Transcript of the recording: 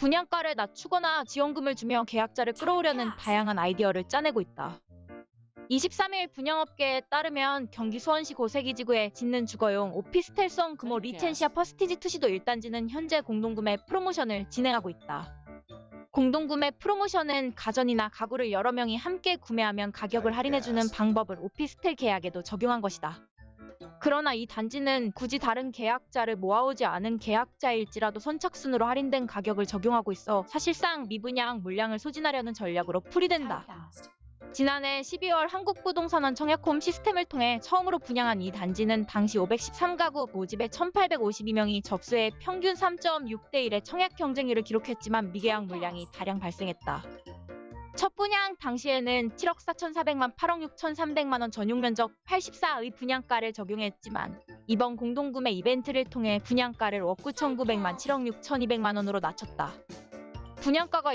분양가를 낮추거나 지원금을 주며 계약자를 끌어오려는 다양한 아이디어를 짜내고 있다. 23일 분양업계에 따르면 경기 수원시 고색2 지구에 짓는 주거용 오피스텔성 금호 리첸시아 퍼스티지 투시도 1단지는 현재 공동구매 프로모션을 진행하고 있다. 공동구매 프로모션은 가전이나 가구를 여러 명이 함께 구매하면 가격을 할인해주는 방법을 오피스텔 계약에도 적용한 것이다. 그러나 이 단지는 굳이 다른 계약자를 모아오지 않은 계약자일지라도 선착순으로 할인된 가격을 적용하고 있어 사실상 미분양 물량을 소진하려는 전략으로 풀이된다. 지난해 12월 한국부동산원 청약홈 시스템을 통해 처음으로 분양한 이 단지는 당시 513가구 모집에 1,852명이 접수해 평균 3.6대 1의 청약 경쟁률을 기록했지만 미계약 물량이 다량 발생했다. 첫 분양 당시에는 7억 4,400만 8억 6,300만 원 전용 면적 84의 분양가를 적용했지만 이번 공동구매 이벤트를 통해 분양가를 억 9,900만 7억 6,200만 원으로 낮췄다. 분양가가